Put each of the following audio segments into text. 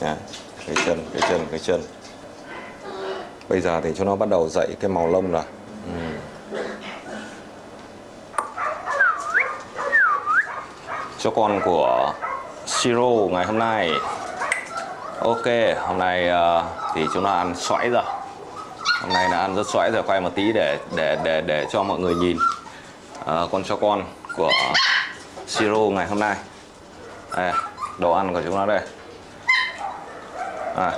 Nha. cái chân cái chân cái chân. Bây giờ thì cho nó bắt đầu dậy cái màu lông rồi ừ. cho con của Siro ngày hôm nay. Ok hôm nay uh, thì chúng nó ăn xoãi rồi. Hôm nay là ăn rất xoãi rồi quay một tí để để để để cho mọi người nhìn. À, con cho con của Siro ngày hôm nay. Đây, đồ ăn của chúng nó đây à,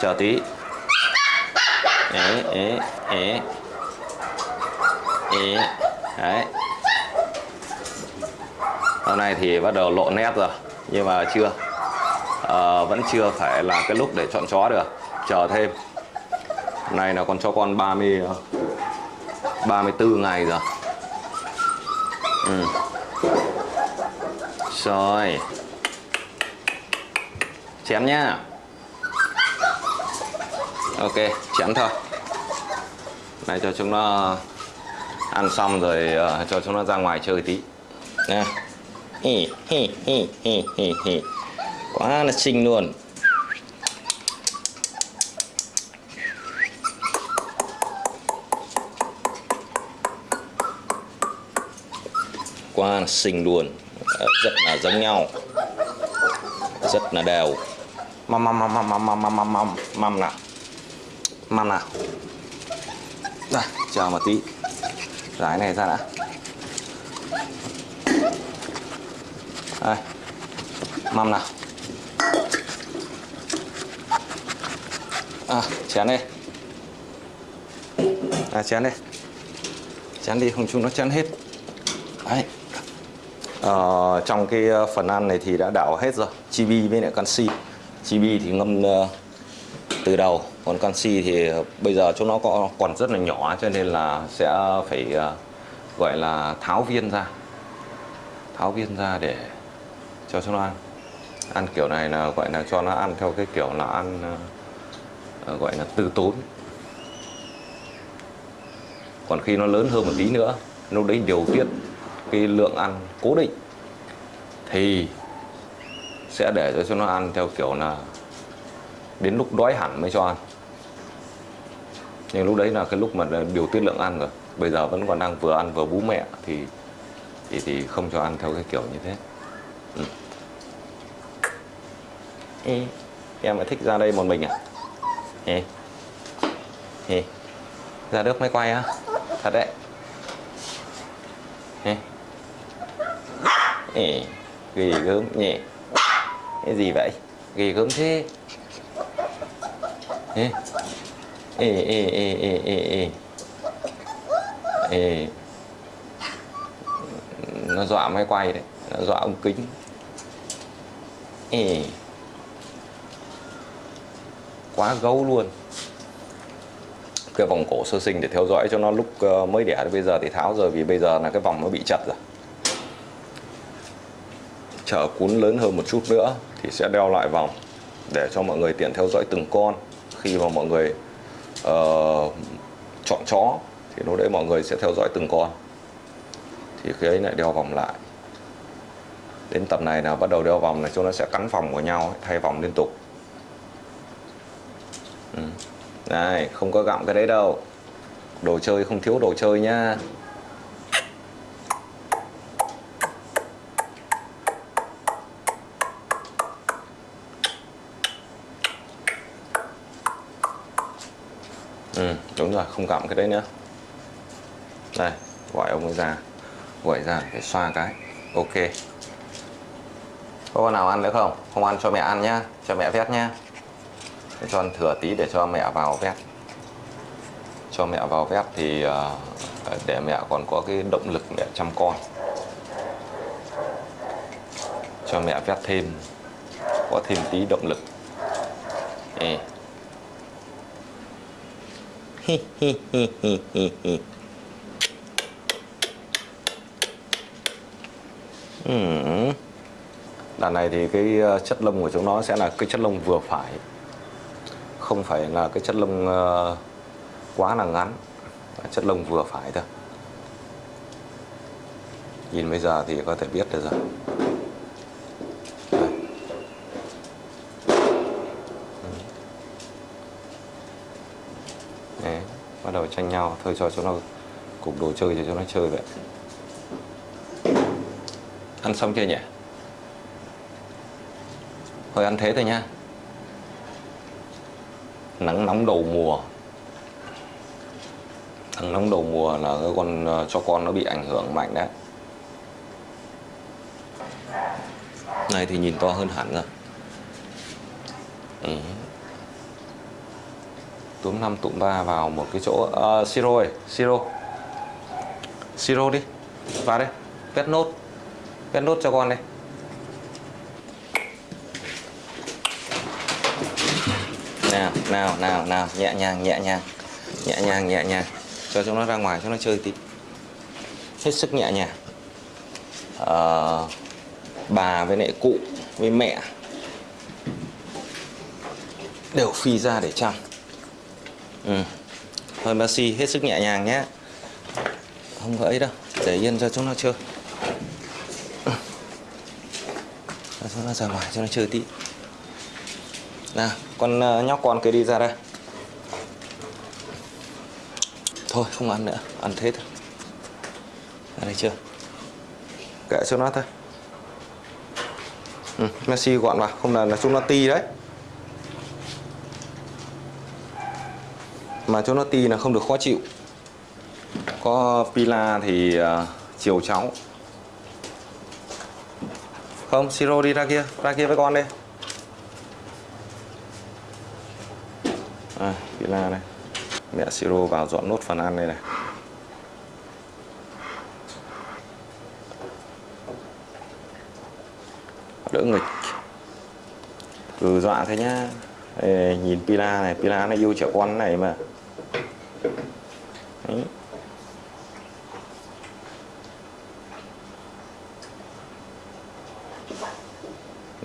chờ tí. Ế ế ế. Ế đấy. Hôm nay thì bắt đầu lộ nét rồi nhưng mà chưa. À, vẫn chưa phải là cái lúc để chọn chó được. Chờ thêm. Hôm nay là con chó con 30 34 ngày rồi. Ừ. rồi chém nhá. Ok chém thôi. Này cho chúng nó ăn xong rồi uh, cho chúng nó ra ngoài chơi tí. Nè hi hi hi hi hi hi. Quá là xinh luôn. Quá là xinh luôn. Rất là giống nhau. Rất là đều mầm mầm mầm mầm mầm mầm mầm mầm mầm măm nào? Mầm nào? Đây chờ một tí. Giải này ra đã. Đây. Mầm nào? À chén đi à chén đi chén đi không chúng nó chén hết. Đấy. Ờ, trong cái ờ, phần ăn này thì đã đảo hết rồi. Chibi với lại canxi chibi thì ngâm ờ, từ đầu. Còn canxi thì ờ, bây giờ chỗ nó có còn rất là nhỏ cho nên là sẽ phải ờ, gọi là tháo viên ra. Tháo viên ra để cho cho nó ăn. Ăn kiểu này là, gọi là, cho nó ăn theo cái kiểu là ăn gọi là từ tốn. Còn khi nó lớn hơn một tí nữa, lúc đấy điều tiết cái lượng ăn cố định. Thì sẽ để cho nó ăn theo kiểu là đến lúc đói hẳn mới cho ăn nhưng lúc đấy là cái lúc mà điều tiết lượng ăn rồi bây giờ vẫn còn đang vừa ăn vừa bú mẹ thì thì thì không cho ăn theo cái kiểu như thế ừ. Ê, em lại thích ra đây một mình à Ê. Ê. ra nước máy quay á thật đấy Ê. Ê. ghê gớm nhỉ cái gì vậy? Ghê gớm thế. Ê. Ê ê ê ê ê ê ê. Nó dọa máy quay đấy. Nó dọa ông kính. Ê. Quá gấu luôn. Cái vòng cổ sơ sinh để theo dõi cho nó lúc ờ, mới đẻ bây giờ thì tháo rồi vì bây giờ là cái vòng nó bị chật rồi chờ cún lớn hơn một chút nữa thì sẽ đeo lại vòng để cho mọi người tiện theo dõi từng con. Khi mà mọi người uh, chọn chó thì lúc đấy mọi người sẽ theo dõi từng con. Thì khi ấy lại đeo vòng lại. Đến tập này là bắt đầu đeo vòng là chúng nó sẽ cắn vòng của nhau thay vòng liên tục. Ừ. này không có gặm cái đấy đâu. Đồ chơi không thiếu đồ chơi nhá Ừ, đúng rồi, không cặm cái đấy nữa. Đây, gọi ông ấy ra. Gọi ra để xoa cái. Ok. Có con nào ăn nữa không? Không ăn cho mẹ ăn nhá. Cho mẹ vét nhá. Cho ăn thừa tí để cho mẹ vào vét. Cho mẹ vào vét thì ờ, Để mẹ còn có cái động lực mẹ chăm con. Cho mẹ vét thêm. Có thêm tí động lực. Ê hi hi hi hi hi hi đàn này thì cái ờ, chất lông của chúng nó sẽ là cái chất lông vừa phải. Không phải là cái chất lông ờ, quá là ngắn. Chất lông vừa phải thôi. Nhìn bây giờ thì có thể biết được rồi Đây. Đấy, bắt đầu tranh nhau, thôi cho chúng nó cục đồ chơi cho chúng nó chơi vậy. Ăn xong chưa nhỉ? Thôi ăn thế thôi nha. Nắng nóng đầu mùa. Nắng nóng đầu mùa là cái con ờ, cho con nó bị ảnh hưởng mạnh đấy. Này thì nhìn to hơn hẳn rồi. Ừ túm năm tụm ba vào một cái chỗ uh, siro ơi siro. Siro đi vào đây vét nốt vét nốt cho con đây nào nào nào nào nhẹ nhàng nhẹ nhàng nhẹ nhàng nhẹ nhàng. Cho chúng nó ra ngoài cho nó chơi tí. Hết sức nhẹ nhàng. Uh, bà với lại cụ với mẹ đều phi ra để chăm ừ. thôi Messi hết sức nhẹ nhàng nhé. Không có ấy đâu. Để yên cho chúng nó chơi. Cho chúng nó ra ngoài cho nó chơi tí. Nào con ờ, nhóc con kia đi ra đây. Thôi không ăn nữa. Ăn thế thôi. Ra đây chưa kệ cho nó thôi. Ừ, Messi gọn vào. Không là, là chúng nó ti đấy. Mà cho nó ti là không được khó chịu. Có pila thì uh, chiều cháu. Không siro đi ra kia ra kia với con đi. À, pila này. Mẹ siro vào dọn nốt phần ăn đây này. Đỡ nghịch. Cứ dọa thế nhá. Ê, nhìn pila này pila nó yêu trẻ con này mà. Đấy.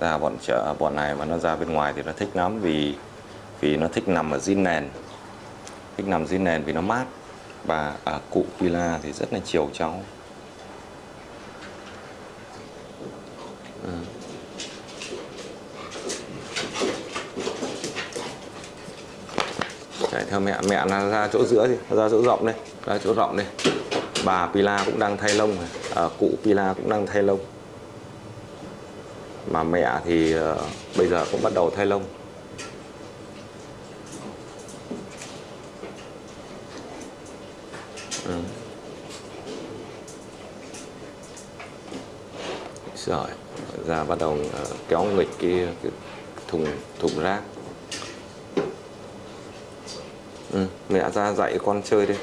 ra bọn chợ, bọn này mà nó ra bên ngoài thì nó thích lắm vì vì nó thích nằm ở dưới nền. Thích nằm dưới nền vì nó mát. Và ở cụ pila thì rất là chiều cháu. Chạy theo mẹ mẹ là ra chỗ giữa đi ra chỗ rộng đây ra chỗ rộng đây. Bà pila cũng đang thay lông à, cụ pila cũng đang thay lông. Mà mẹ thì uh, bây giờ cũng bắt đầu thay lông. Ừ. rồi ra bắt đầu uh, kéo nghịch cái, cái thùng thùng rác ừ, mẹ ra dạy con chơi đi.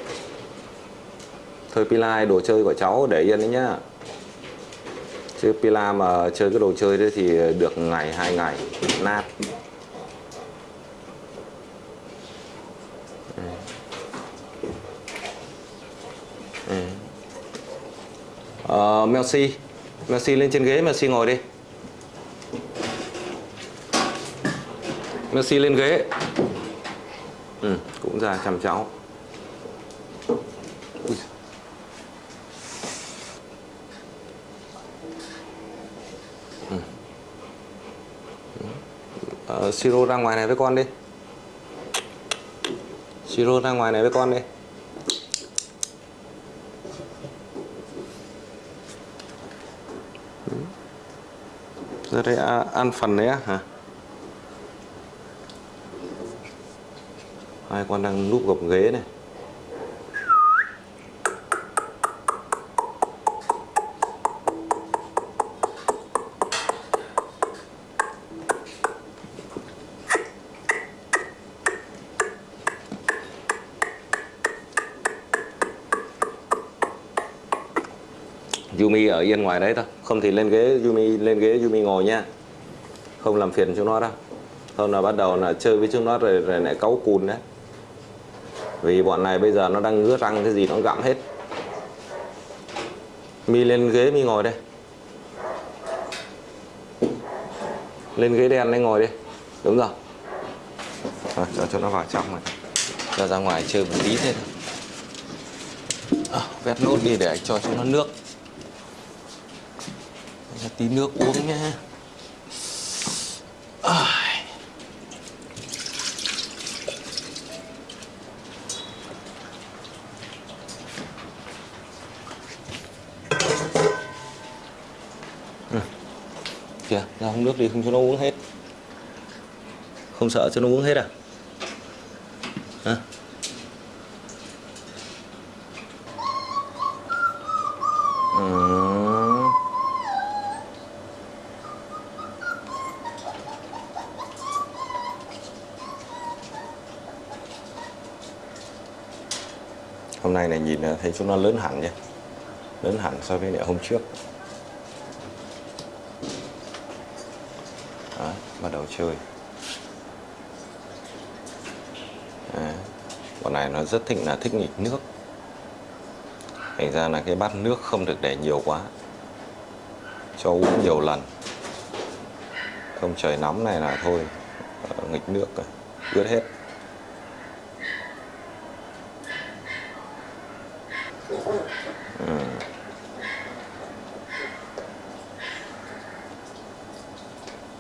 Thôi Pila đồ chơi của cháu để yên đấy nhá. Chứ pila mà chơi cái đồ chơi đấy thì được ngày hai ngày nát. Ừ. Ừ. Ờ, uh, Melsi Melsi lên trên ghế Melsi ngồi đi. Messi lên ghế. Ừ, cũng ra chăm cháu Ui. Ừ. Ờ, Siro ra ngoài này với con đi Siro ra ngoài này với con đi ừ. Giờ đây ăn phần đấy á hả? Hai con đang núp gập ghế này. Yumi ở yên ngoài đấy thôi. Không thì lên ghế Yumi lên ghế Yumi ngồi nha. Không làm phiền chúng nó đâu. Không là bắt đầu là chơi với chúng nó rồi, rồi lại cáu cùn đấy vì bọn này bây giờ nó đang ngứa răng cái gì nó gặm hết. Mi lên ghế mi ngồi đây. Lên ghế đen đấy ngồi đi. Đúng rồi. À, cho cho nó vào trong này. Cho ra ngoài chơi một tí thế thôi. À, vét nốt đi để cho cho nó nước. Tí nước uống nhé. Kìa ra không nước đi, không cho nó uống hết. Không sợ cho nó uống hết à? Hả? Ờ. Hôm nay này nhìn à, thấy chúng nó lớn hẳn nhé lớn hẳn so với hôm trước. Bắt đầu chơi. Đấy. bọn này nó rất thích là thích nghịch nước. Thành ra là cái bát nước không được để nhiều quá. Cho uống nhiều lần. Không trời nóng này là thôi. Ờ, nghịch nước rồi ướt hết ừ.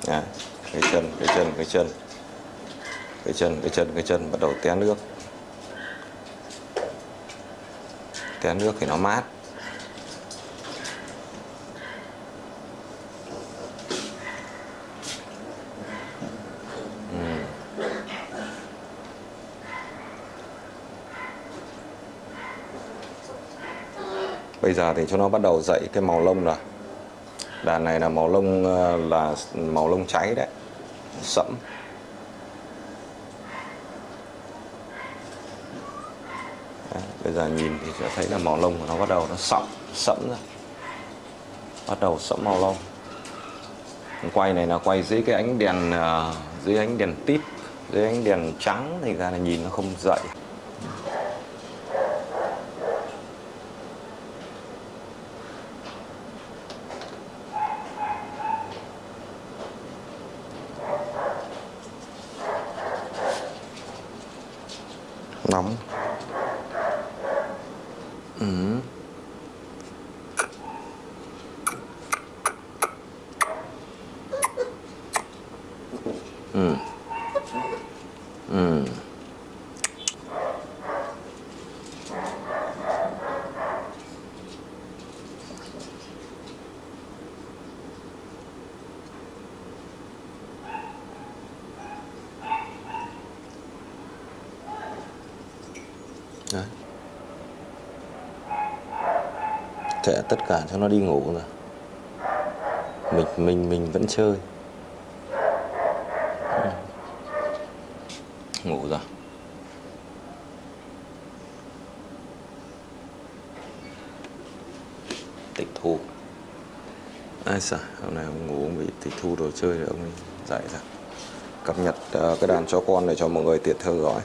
Đấy, cái chân cái chân cái chân. Cái chân cái chân cái chân, bắt đầu té nước. Té nước thì nó mát. Ừ. Bây giờ thì cho nó bắt đầu dậy cái màu lông rồi. Đàn này là màu lông ờ, là màu lông cháy đấy sẫm Đấy, bây giờ nhìn thì sẽ thấy là màu lông của nó bắt đầu nó sậm sẫm ra. bắt đầu sẫm màu lông. Quay này là quay dưới cái ánh đèn à, dưới ánh đèn tít dưới ánh đèn trắng thì ra là nhìn nó không dậy nóng ừ. Ừ. Ừ. Đấy. Kệ tất cả cho nó đi ngủ rồi mình mình mình vẫn chơi ngủ rồi. Tịch thu. Ai sợ? Hôm nay ông ngủ ông bị tịch thu đồ chơi rồi ông dạy ra. Cập nhật uh, cái đàn cho con để cho mọi người tiện theo dõi